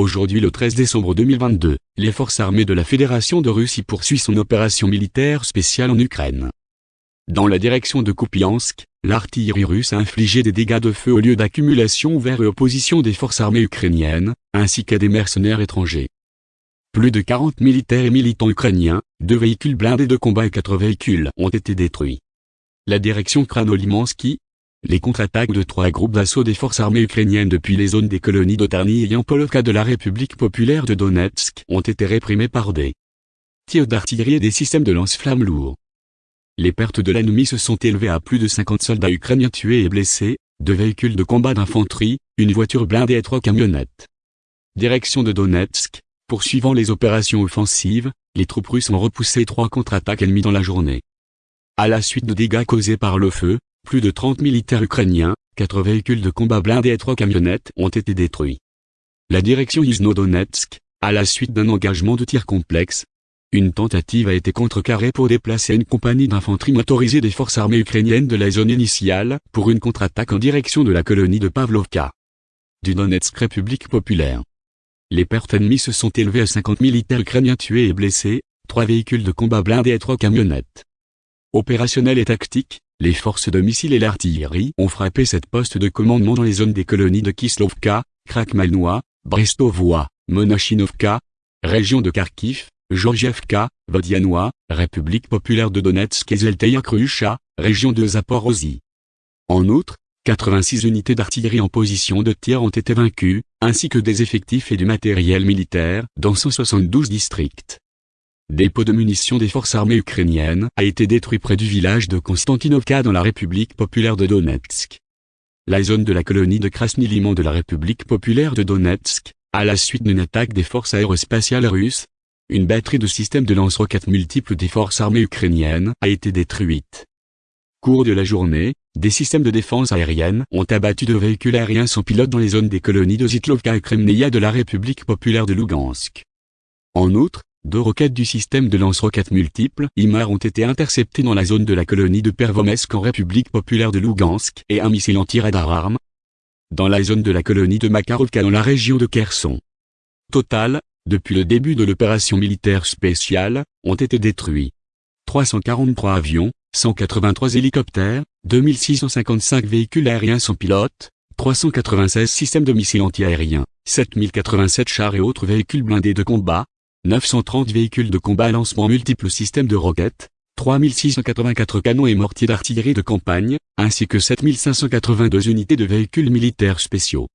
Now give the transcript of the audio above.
Aujourd'hui le 13 décembre 2022, les forces armées de la Fédération de Russie poursuivent son opération militaire spéciale en Ukraine. Dans la direction de Kupiansk, l'artillerie russe a infligé des dégâts de feu au lieu d'accumulation ouvert et opposition des forces armées ukrainiennes, ainsi qu'à des mercenaires étrangers. Plus de 40 militaires et militants ukrainiens, deux véhicules blindés de combat et quatre véhicules ont été détruits. La direction Kranolimansky, les contre-attaques de trois groupes d'assaut des forces armées ukrainiennes depuis les zones des colonies d'Otarny et Yampolovka de la République populaire de Donetsk ont été réprimées par des tirs d'artillerie et des systèmes de lance-flammes lourds. Les pertes de l'ennemi se sont élevées à plus de 50 soldats ukrainiens tués et blessés, deux véhicules de combat d'infanterie, une voiture blindée et trois camionnettes. Direction de Donetsk, poursuivant les opérations offensives, les troupes russes ont repoussé trois contre-attaques ennemies dans la journée. À la suite de dégâts causés par le feu, plus de 30 militaires ukrainiens, quatre véhicules de combat blindés et trois camionnettes ont été détruits. La direction Yuzno-Donetsk, à la suite d'un engagement de tir complexe, une tentative a été contrecarrée pour déplacer une compagnie d'infanterie motorisée des forces armées ukrainiennes de la zone initiale pour une contre-attaque en direction de la colonie de Pavlovka. Du Donetsk République populaire. Les pertes ennemies se sont élevées à 50 militaires ukrainiens tués et blessés, trois véhicules de combat blindés et trois camionnettes. Opérationnel et tactique, les forces de missiles et l'artillerie ont frappé cette poste de commandement dans les zones des colonies de Kislovka, Krakmalnoa, Brestovoa, Monachinovka, région de Kharkiv, Georgievka, Vodianoa, République populaire de Donetsk et Zelteya région de Zaporozhye. En outre, 86 unités d'artillerie en position de tir ont été vaincues, ainsi que des effectifs et du matériel militaire dans 172 districts. Dépôt de munitions des forces armées ukrainiennes a été détruit près du village de Konstantinovka dans la République populaire de Donetsk. La zone de la colonie de Krasny Liman de la République populaire de Donetsk, à la suite d'une attaque des forces aérospatiales russes, une batterie de systèmes de lance-roquettes multiples des forces armées ukrainiennes a été détruite. Cours de la journée, des systèmes de défense aérienne ont abattu deux véhicules aériens sans pilote dans les zones des colonies de Zitlovka et Kremneia de la République populaire de Lugansk. En outre, deux roquettes du système de lance-roquettes multiples IMAR ont été interceptées dans la zone de la colonie de Pervomesk en République populaire de Lugansk et un missile anti-radar arme dans la zone de la colonie de Makarovka dans la région de Kherson. Total, depuis le début de l'opération militaire spéciale, ont été détruits 343 avions, 183 hélicoptères, 2655 véhicules aériens sans pilote, 396 systèmes de missiles antiaériens, 7087 chars et autres véhicules blindés de combat, 930 véhicules de combat à lancement multiples systèmes de roquettes, 3684 canons et mortiers d'artillerie de campagne, ainsi que 7582 unités de véhicules militaires spéciaux.